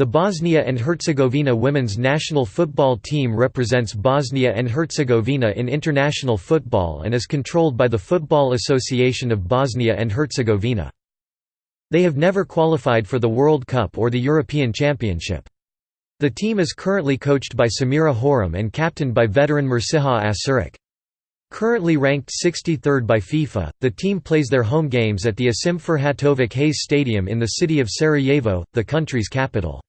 The Bosnia and Herzegovina women's national football team represents Bosnia and Herzegovina in international football and is controlled by the Football Association of Bosnia and Herzegovina. They have never qualified for the World Cup or the European Championship. The team is currently coached by Samira Hurem and captained by veteran Mirsiha Asurik. Currently ranked 63rd by FIFA, the team plays their home games at the Asim Ferhatovic Hase Stadium in the city of Sarajevo, the country's capital.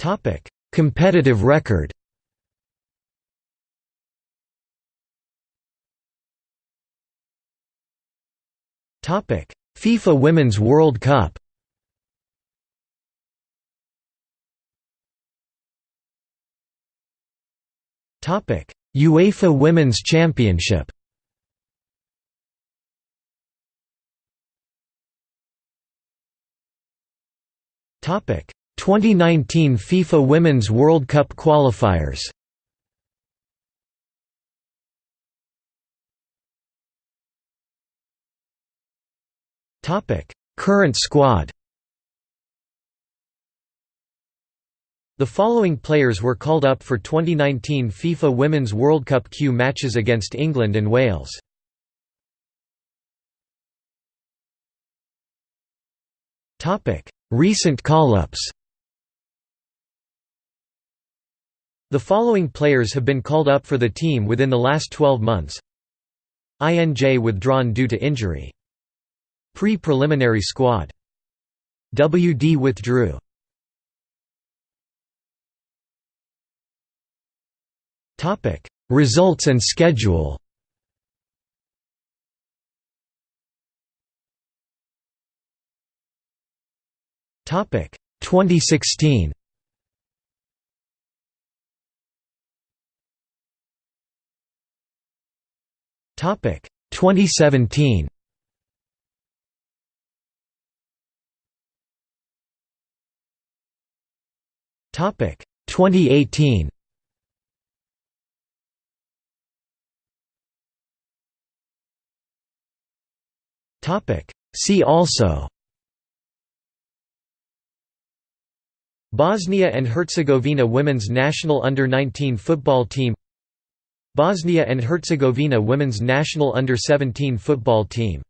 Topic: Competitive record. Topic: FIFA Women's World Cup. Topic: UEFA Women's Championship. Topic: 2019 FIFA Women's World Cup qualifiers. Current squad. The following players were called up for 2019 FIFA Women's World Cup Q matches against England and Wales. Recent call-ups The following players have been called up for the team within the last 12 months INJ withdrawn due to injury. Pre-preliminary squad. WD withdrew. Results and schedule Topic 2016 Topic 2017. Topic 2018. Topic See also Bosnia and Herzegovina women's national under-19 football team Bosnia and Herzegovina women's national under-17 football team